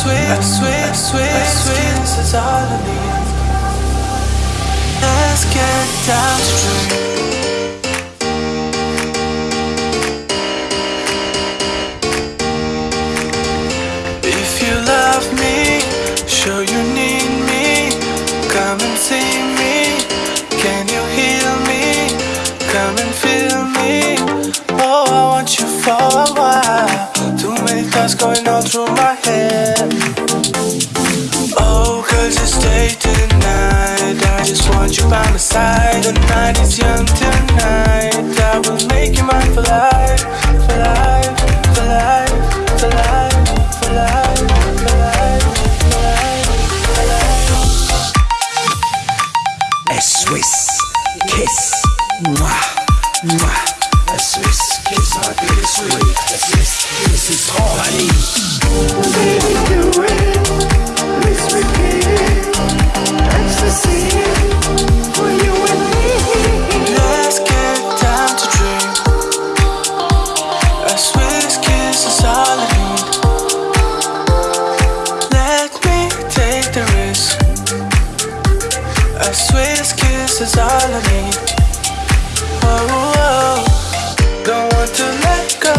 sweet, sweet, sweet, sweet kiss is all I need. Let's get down to dream. If you love me, sure you need me. Come and see me. Can you heal me? Come and feel me. Oh, I want you for a while. Going all through my head. Oh, cause it's day tonight. I just want you by my side. The night is young tonight. I will make you mine for life. For life, for life, for life, for life. A Swiss kiss. Mwah, mwah. A Swiss kiss, my sweet. A Swiss Swiss kiss is all I need. Oh, oh. don't want to let go.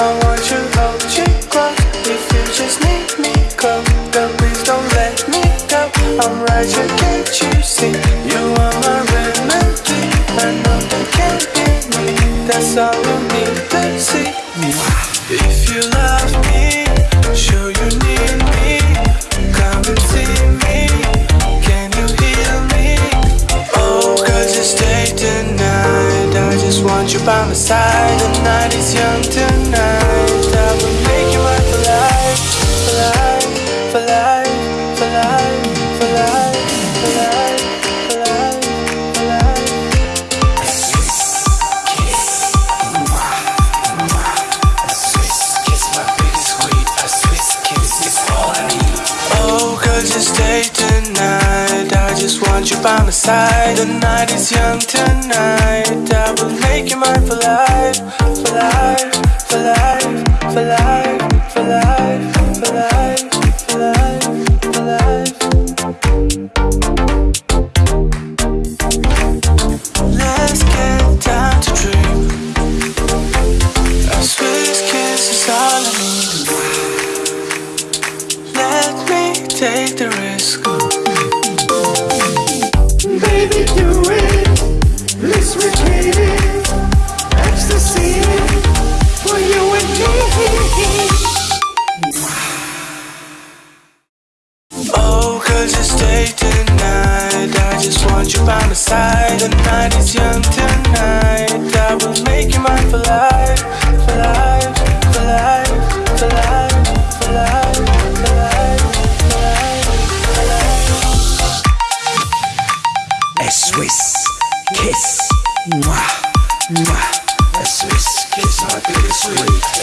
I want you, hold you close. If you just need me, come, girl, please don't let me go. I'm right here, can't you see? You are my remedy. I know you can't hear me. That's all you need to see. If you love me, just want you by my side. The night is young tonight. I will make you mine for life. For life, for life, for life, for life, for life, for life, for life. Let's get down to dream. A Swiss kiss is all I need. Let me take the risk. Baby, do it. Let's it. Ecstasy for you and me. Oh. I just want you by my side. The night is young tonight. I will make you mine. For life, Swiss kiss. Mwah, mwah. A Swiss kiss, my baby sweet.